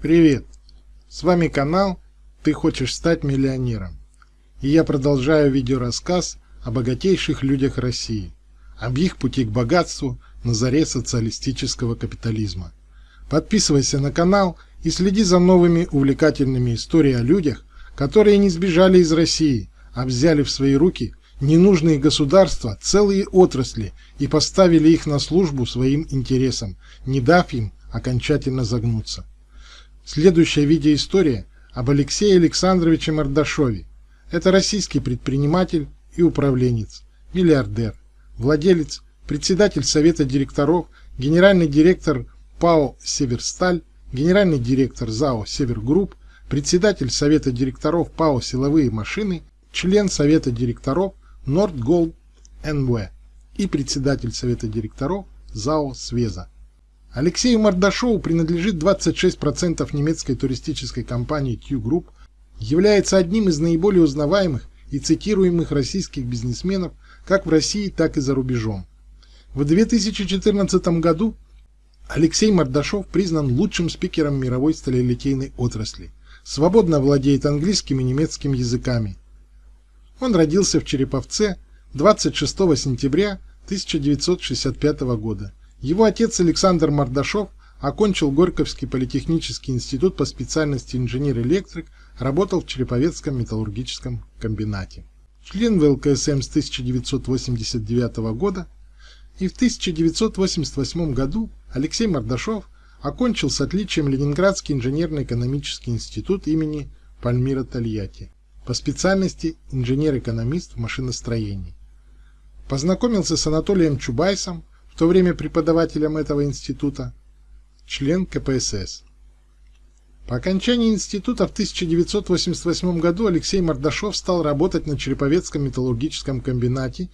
Привет! С вами канал «Ты хочешь стать миллионером» и я продолжаю видеорассказ о богатейших людях России, об их пути к богатству на заре социалистического капитализма. Подписывайся на канал и следи за новыми увлекательными историями о людях, которые не сбежали из России, а взяли в свои руки ненужные государства, целые отрасли и поставили их на службу своим интересам, не дав им окончательно загнуться. Следующая видеоистория об Алексее Александровиче Мордашове. Это российский предприниматель и управленец, миллиардер, владелец, председатель совета директоров, генеральный директор ПАО «Северсталь», генеральный директор ЗАО «Севергрупп», председатель совета директоров ПАО «Силовые машины», член совета директоров Нордголд НВ и председатель совета директоров ЗАО «Свеза». Алексею Мордашову принадлежит 26% немецкой туристической компании Q Group, является одним из наиболее узнаваемых и цитируемых российских бизнесменов как в России, так и за рубежом. В 2014 году Алексей Мордашов признан лучшим спикером мировой сталелитейной отрасли. Свободно владеет английским и немецким языками. Он родился в Череповце 26 сентября 1965 года. Его отец Александр Мордашов окончил Горьковский политехнический институт по специальности инженер-электрик, работал в Череповецком металлургическом комбинате. Член ВЛКСМ с 1989 года. И в 1988 году Алексей Мордашов окончил с отличием Ленинградский инженерно-экономический институт имени Пальмира Тольятти по специальности инженер-экономист в машиностроении. Познакомился с Анатолием Чубайсом, в то время преподавателем этого института, член КПСС. По окончании института в 1988 году Алексей Мордашов стал работать на Череповецком металлургическом комбинате,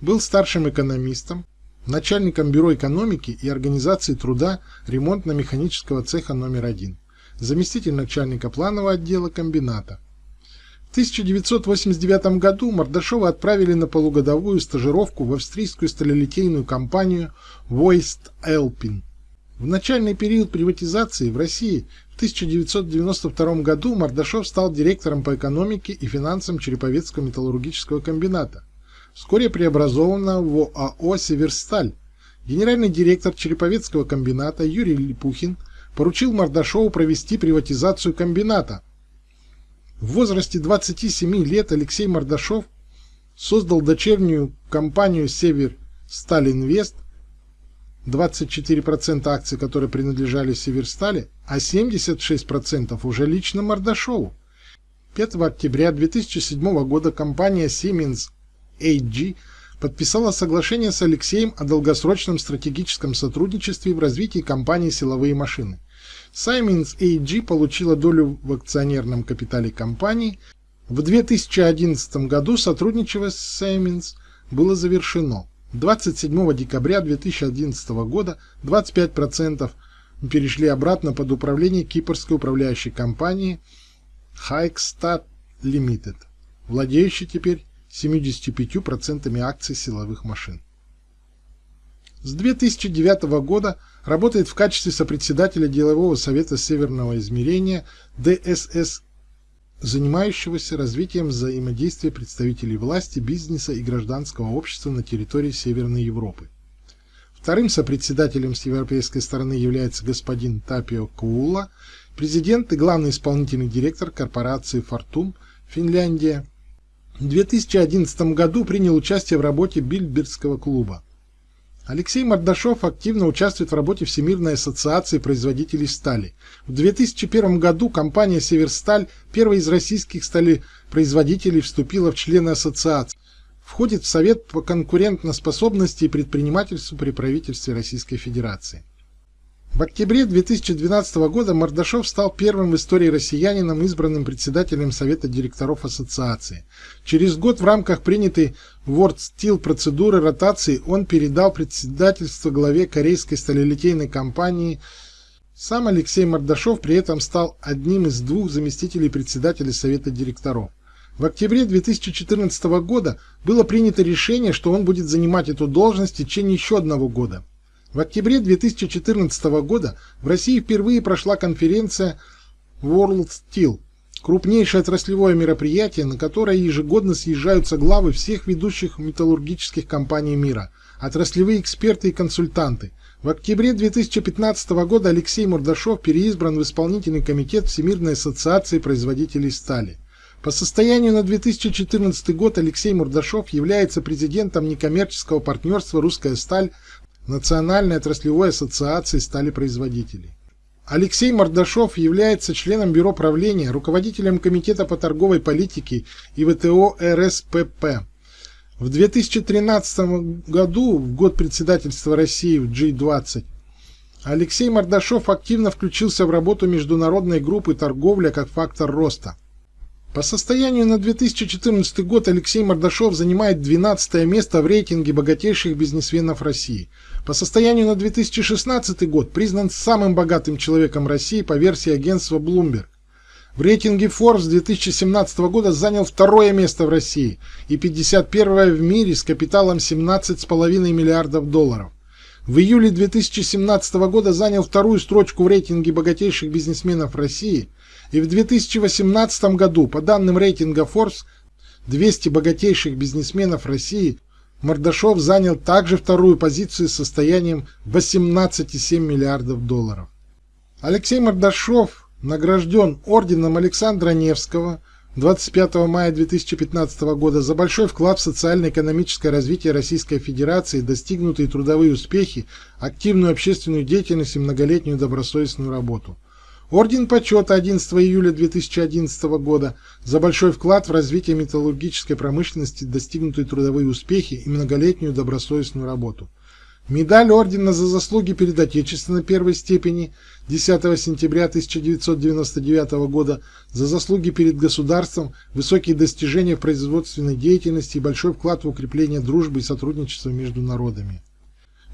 был старшим экономистом, начальником бюро экономики и организации труда ремонтно-механического цеха номер один, заместитель начальника планового отдела комбината. В 1989 году Мордашова отправили на полугодовую стажировку в австрийскую сталелитейную компанию Voist Elpin. В начальный период приватизации в России в 1992 году Мордашов стал директором по экономике и финансам Череповецкого металлургического комбината, вскоре преобразованного в ОАО «Северсталь». Генеральный директор Череповецкого комбината Юрий Липухин поручил Мордашову провести приватизацию комбината – в возрасте 27 лет Алексей Мордашов создал дочернюю компанию «Север Сталинвест», 24% акций, которые принадлежали Северстали, а 76% уже лично Мордашову. 5 октября 2007 года компания Siemens AG подписала соглашение с Алексеем о долгосрочном стратегическом сотрудничестве в развитии компании «Силовые машины». Siemens AG получила долю в акционерном капитале компании. В 2011 году сотрудничество с Siemens было завершено. 27 декабря 2011 года 25% перешли обратно под управление кипрской управляющей компании Hikestat Limited, владеющей теперь 75% акций силовых машин. С 2009 года работает в качестве сопредседателя делового совета Северного измерения ДСС, занимающегося развитием взаимодействия представителей власти, бизнеса и гражданского общества на территории Северной Европы. Вторым сопредседателем с европейской стороны является господин Тапио Куула, президент и главный исполнительный директор корпорации Fortum, Финляндия. В 2011 году принял участие в работе Бильбергского клуба. Алексей Мордашов активно участвует в работе Всемирной ассоциации производителей стали. В 2001 году компания «Северсталь», первая из российских сталепроизводителей, вступила в члены ассоциации. Входит в Совет по конкурентоспособности и предпринимательству при правительстве Российской Федерации. В октябре 2012 года Мордашов стал первым в истории россиянином, избранным председателем Совета директоров ассоциации. Через год в рамках принятой World Steel процедуры ротации он передал председательство главе корейской сталелитейной компании. Сам Алексей Мордашов при этом стал одним из двух заместителей председателя Совета директоров. В октябре 2014 года было принято решение, что он будет занимать эту должность в течение еще одного года. В октябре 2014 года в России впервые прошла конференция World Steel, крупнейшее отраслевое мероприятие, на которое ежегодно съезжаются главы всех ведущих металлургических компаний мира, отраслевые эксперты и консультанты. В октябре 2015 года Алексей Мордашов переизбран в исполнительный комитет Всемирной ассоциации производителей стали. По состоянию на 2014 год Алексей Мурдашов является президентом некоммерческого партнерства «Русская сталь» Национальной отраслевой ассоциации сталепроизводителей. Алексей Мордашов является членом Бюро правления, руководителем Комитета по торговой политике и ВТО РСПП. В 2013 году, в год председательства России в G20, Алексей Мордашов активно включился в работу международной группы «Торговля как фактор роста». По состоянию на 2014 год Алексей Мордашов занимает 12 место в рейтинге богатейших бизнесменов России. По состоянию на 2016 год признан самым богатым человеком России по версии агентства Bloomberg. В рейтинге Forbes 2017 года занял второе место в России и 51 в мире с капиталом 17,5 миллиардов долларов. В июле 2017 года занял вторую строчку в рейтинге богатейших бизнесменов России – и в 2018 году, по данным рейтинга Forbes, 200 богатейших бизнесменов России, Мордашов занял также вторую позицию с состоянием 18,7 миллиардов долларов. Алексей Мордашов награжден орденом Александра Невского 25 мая 2015 года за большой вклад в социально-экономическое развитие Российской Федерации, достигнутые трудовые успехи, активную общественную деятельность и многолетнюю добросовестную работу. Орден почета 11 июля 2011 года за большой вклад в развитие металлургической промышленности, достигнутые трудовые успехи и многолетнюю добросовестную работу. Медаль ордена за заслуги перед Отечеством первой степени 10 сентября 1999 года за заслуги перед государством, высокие достижения в производственной деятельности и большой вклад в укрепление дружбы и сотрудничества между народами.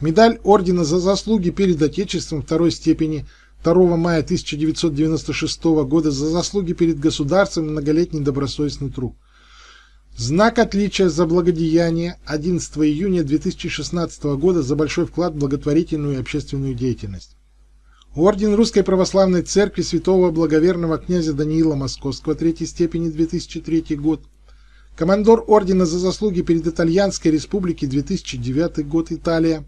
Медаль ордена за заслуги перед Отечеством второй степени 2 мая 1996 года за заслуги перед государством и многолетний добросовестный труд. Знак отличия за благодеяние 11 июня 2016 года за большой вклад в благотворительную и общественную деятельность. Орден Русской Православной Церкви Святого Благоверного князя Даниила Московского третьей степени 2003 год. Командор Ордена за заслуги перед Итальянской Республикой 2009 год Италия.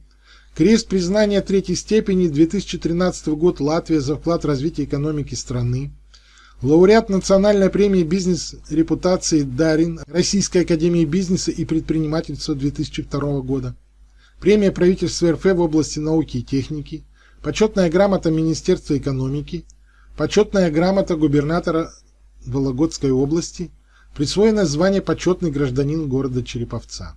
Крест признания третьей степени 2013 год Латвия за вклад в развитие экономики страны. Лауреат национальной премии бизнес репутации Дарин Российской академии бизнеса и предпринимательства 2002 года. Премия правительства РФ в области науки и техники. Почетная грамота Министерства экономики. Почетная грамота губернатора Вологодской области. Присвоено звание почетный гражданин города Череповца.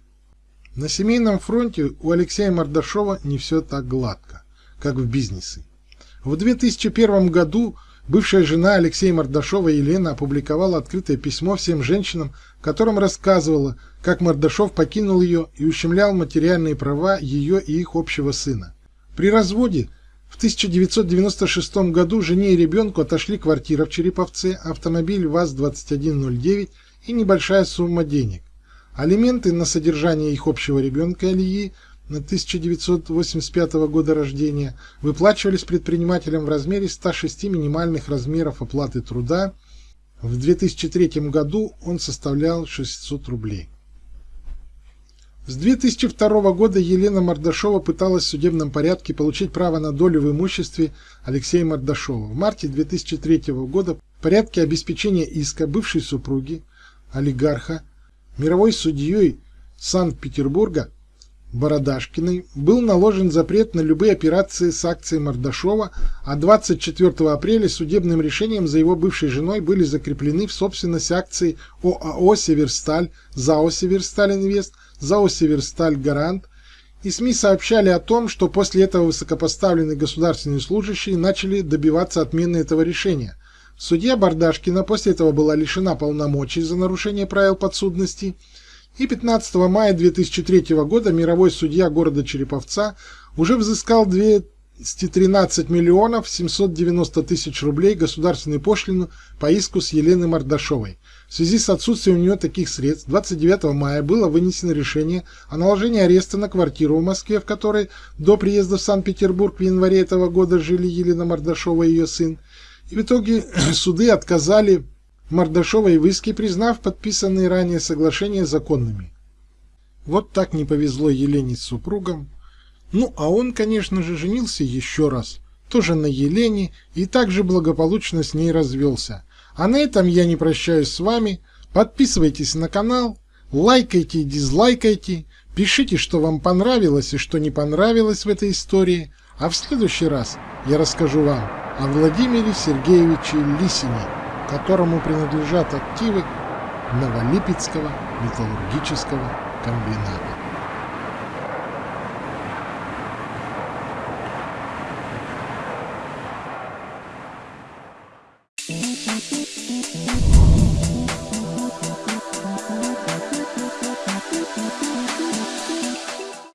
На семейном фронте у Алексея Мордашова не все так гладко, как в бизнесе. В 2001 году бывшая жена Алексея Мордашова Елена опубликовала открытое письмо всем женщинам, в котором рассказывала, как Мордашов покинул ее и ущемлял материальные права ее и их общего сына. При разводе в 1996 году жене и ребенку отошли квартира в Череповце, автомобиль ВАЗ-2109 и небольшая сумма денег. Алименты на содержание их общего ребенка Алии на 1985 года рождения выплачивались предпринимателям в размере 106 минимальных размеров оплаты труда. В 2003 году он составлял 600 рублей. С 2002 года Елена Мордашова пыталась в судебном порядке получить право на долю в имуществе Алексея Мордашова. В марте 2003 года в порядке обеспечения иска бывшей супруги, олигарха, мировой судьей Санкт-Петербурга Бородашкиной был наложен запрет на любые операции с акцией Мордашова, а 24 апреля судебным решением за его бывшей женой были закреплены в собственность акции ОАО «Северсталь», ЗАО «Северсталь Инвест», ЗАО «Северсталь Гарант», и СМИ сообщали о том, что после этого высокопоставленные государственные служащие начали добиваться отмены этого решения – Судья Бардашкина после этого была лишена полномочий за нарушение правил подсудности, и 15 мая 2003 года мировой судья города Череповца уже взыскал 213 миллионов 790 тысяч рублей государственную пошлину по иску с Еленой Мордашовой. В связи с отсутствием у нее таких средств 29 мая было вынесено решение о наложении ареста на квартиру в Москве, в которой до приезда в Санкт-Петербург в январе этого года жили Елена Мордашова и ее сын. И в итоге суды отказали Мордашовой в иске, признав подписанные ранее соглашения законными. Вот так не повезло Елене с супругом. Ну, а он, конечно же, женился еще раз, тоже на Елене, и также благополучно с ней развелся. А на этом я не прощаюсь с вами. Подписывайтесь на канал, лайкайте и дизлайкайте, пишите, что вам понравилось и что не понравилось в этой истории, а в следующий раз я расскажу вам о Владимире Сергеевиче Лисине, которому принадлежат активы Новолипецкого металлургического комбината.